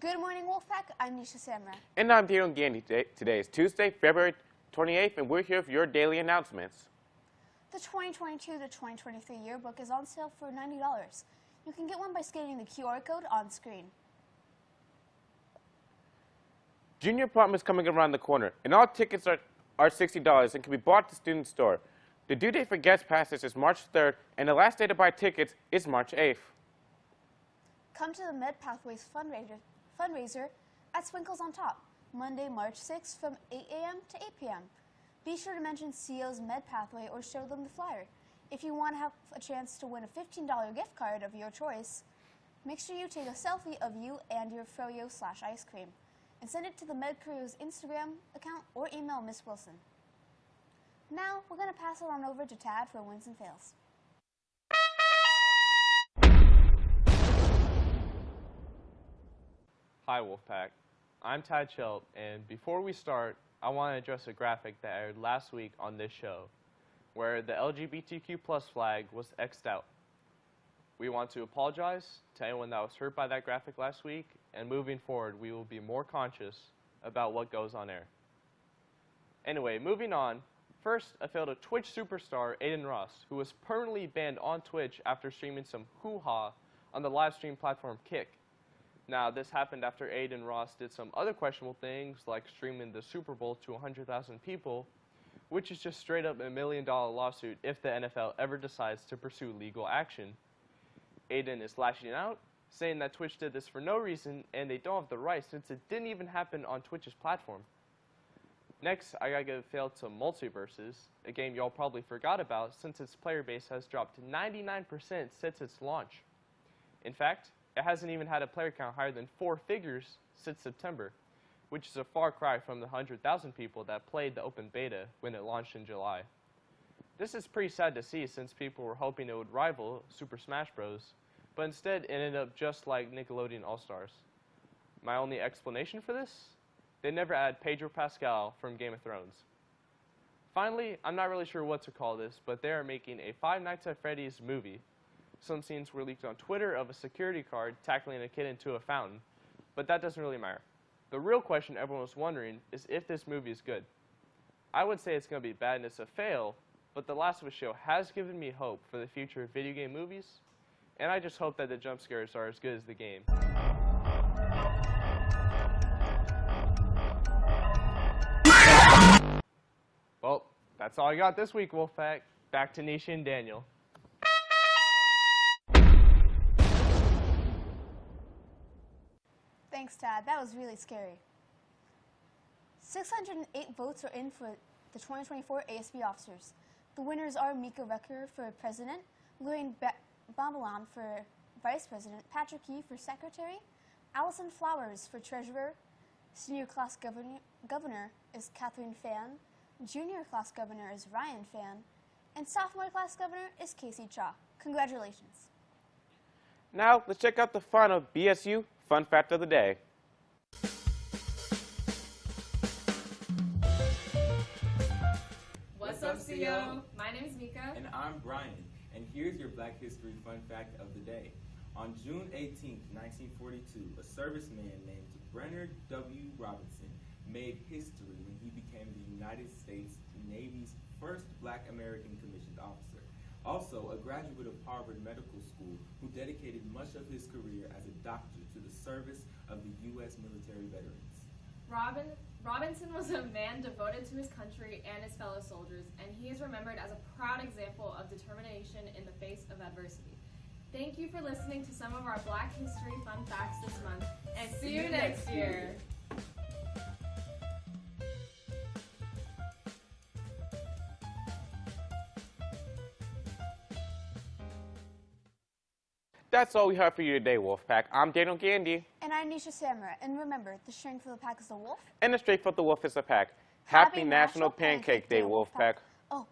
Good morning, Wolfpack. I'm Nisha Samra. And I'm Daniel Gandy. Today, today is Tuesday, February 28th, and we're here for your daily announcements. The 2022 to 2023 yearbook is on sale for $90. You can get one by scanning the QR code on screen. Junior prom is coming around the corner, and all tickets are, are $60 and can be bought at the student store. The due date for guest passes is March 3rd, and the last day to buy tickets is March 8th. Come to the Med Pathways fundraiser, fundraiser at Swinkles on Top, Monday, March 6th from 8 a.m. to 8 p.m. Be sure to mention CO's Med Pathway or show them the flyer. If you want to have a chance to win a $15 gift card of your choice, make sure you take a selfie of you and your froyo slash ice cream and send it to the Med Crew's Instagram account or email Miss Wilson. Now, we're going to pass it on over to Tad for wins and fails. Hi Wolfpack, I'm Tad Schelt, and before we start, I want to address a graphic that aired last week on this show, where the LGBTQ plus flag was X'd out. We want to apologize to anyone that was hurt by that graphic last week, and moving forward, we will be more conscious about what goes on air. Anyway, moving on, first, I failed a Twitch superstar, Adin Ross, who was permanently banned on Twitch after streaming some hoo-ha on the live stream platform Kick. Now, this happened after Adin Ross did some other questionable things, like streaming the Super Bowl to 100,000 people, which is just straight up a million dollar lawsuit if the NFL ever decides to pursue legal action. Aiden is lashing out, saying that Twitch did this for no reason and they don't have the right since it didn't even happen on Twitch's platform. Next, I gotta give fail to MultiVersus, a game y'all probably forgot about since its player base has dropped 99% since its launch. In fact, it hasn't even had a player count higher than four figures since September, which is a far cry from the 100,000 people that played the open beta when it launched in July. This is pretty sad to see since people were hoping it would rival Super Smash Bros., but instead it ended up just like Nickelodeon All-Stars. My only explanation for this? They never add Pedro Pascal from Game of Thrones. Finally, I'm not really sure what to call this, but they are making a Five Nights at Freddy's movie some scenes were leaked on Twitter of a security guard tackling a kid into a fountain, but that doesn't really matter. The real question everyone was wondering is if this movie is good. I would say it's going to be bad and it's a fail, but The Last of Us show has given me hope for the future of video game movies, and I just hope that the jump scares are as good as the game. Well, that's all I got this week, Wolfpack. Back to Nisha and Daniel. Thanks, Tad. That was really scary. 608 votes are in for the 2024 ASB officers. The winners are Mika Recker for president, Lorraine ba for vice president, Patrick Yee for secretary, Allison Flowers for treasurer, senior class governor, governor is Catherine Fan, junior class governor is Ryan Fan, and sophomore class governor is Casey Cha. Congratulations. Now, let's check out the fun of BSU Fun Fact of the Day. What's up, CO? My name is Mika. And I'm Brian. And here's your Black History Fun Fact of the Day. On June 18, 1942, a serviceman named Bernard W. Robinson made history when he became the United States Navy's first black American commissioned officer. Also, a graduate of Harvard Medical School who dedicated much of his career as a doctor to the service of the U.S. military veterans. Robin, Robinson was a man devoted to his country and his fellow soldiers, and he is remembered as a proud example of determination in the face of adversity. Thank you for listening to some of our Black History Fun Facts this month, and see you next year. That's all we have for you today, Wolfpack. I'm Daniel Gandy. And I'm Nisha Samra. And remember, the strength of the pack is the wolf. And the strength of the wolf is the pack. Happy Happy, National, National Pancake, Pancake Day, Wolfpack. Wolfpack. Oh,